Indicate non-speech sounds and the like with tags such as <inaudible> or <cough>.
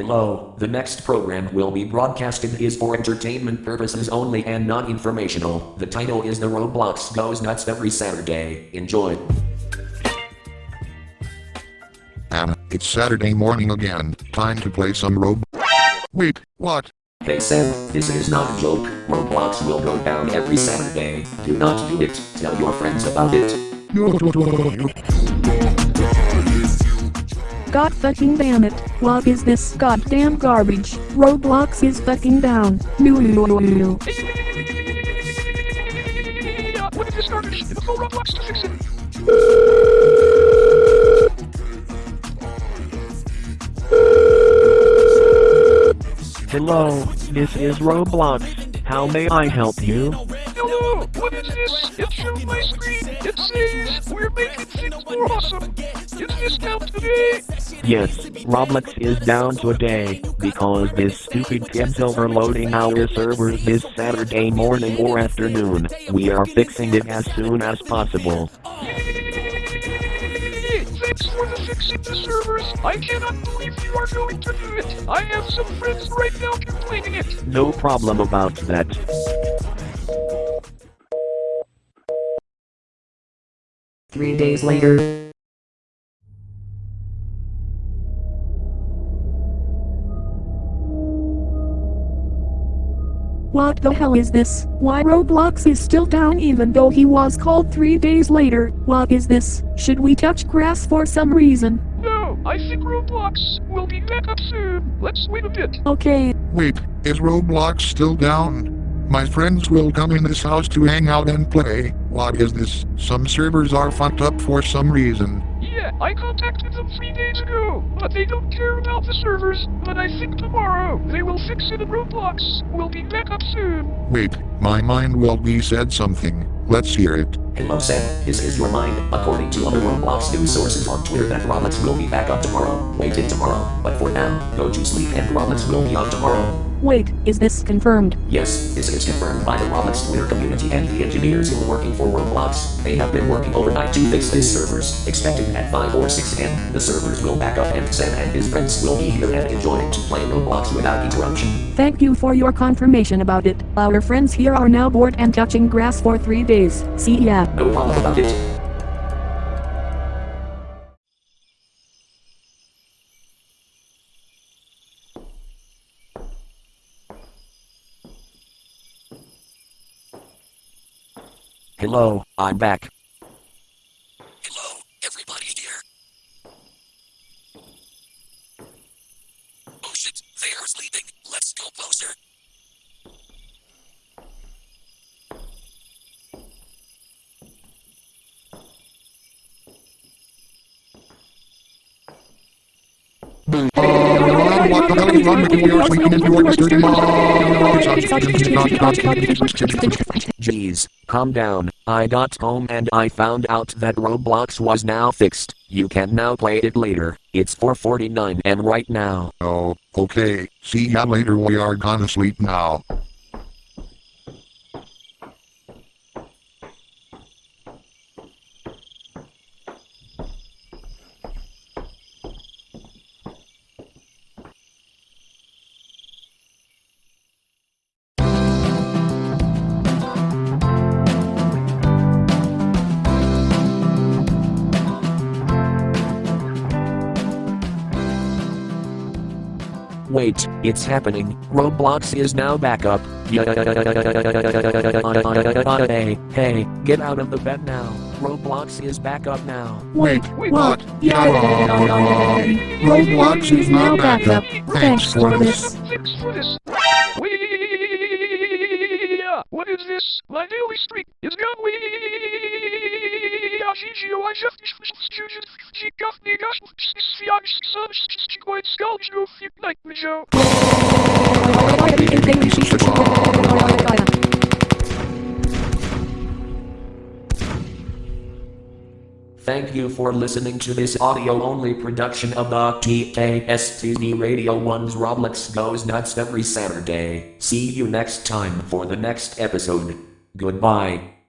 Hello, the next program will be broadcasted is for entertainment purposes only and not informational. The title is The Roblox Goes Nuts every Saturday. Enjoy. Anna, it's Saturday morning again. Time to play some Rob. Wait, what? Hey Sam, this is not a joke. Roblox will go down every Saturday. Do not do it. Tell your friends about it. <laughs> God fucking damn it. What is this goddamn garbage? Roblox is fucking down. No. What is this garbage? The full Roblox to fix it. Hello, this is Roblox. How may I help you? Hello, what is this? It shows my screen. It says we're making things more awesome. Is this down today? Yes, Roblox is down today because this stupid kid's overloading our servers this Saturday morning or afternoon. We are fixing it as soon as possible. Thanks for the fixing the servers. I cannot believe you are going to do it. I have some friends right now complaining it. No problem about that. Three days later. What the hell is this? Why Roblox is still down even though he was called three days later? What is this? Should we touch grass for some reason? No, I think Roblox will be back up soon. Let's wait a bit. Okay, Wait, is Roblox still down? My friends will come in this house to hang out and play. What is this? Some servers are fucked up for some reason. Yeah, I contacted them three days ago, but they don't care about the servers. But I think tomorrow they will fix it and Roblox will be back up soon. Wait, my mind will be said something. Let's hear it. Hello Sam, this is your mind. According to other Roblox news sources on Twitter that Roblox will be back up tomorrow. Wait till tomorrow. But for now, go to sleep and Roblox will be on tomorrow. Wait, is this confirmed? Yes, this is confirmed by the Roblox Twitter community and the engineers who are working for Roblox. They have been working overnight to fix these servers. Expected at 5 or 6 am, the servers will back up and Sam and his friends will be here and enjoying to play Roblox without interruption. Thank you for your confirmation about it. Our friends here are now bored and touching grass for three days. See ya. No problem about it. Hello, I'm back. Hello, everybody here. Oh shit, they are sleeping. Let's go closer. What the hell is wrong with you? We are sleeping and you are disturbing Jeez, calm down. I got home and I found out that Roblox was now fixed. You can now play it later. It's 4:49 am right now. Oh, okay. See ya later. We are gonna sleep now. Wait, it's happening. Roblox is now back up. Hey, hey, get out of the bed now. Roblox is back up now. Wait, Wait, what? Yay! Roblox is now back up. Thanks for this. Thanks for this. What is this? My daily streak is gone. Thank you for listening to this audio only production of the TKSTV Radio 1's Roblox Goes Nuts every Saturday. See you next time for the next episode. Goodbye.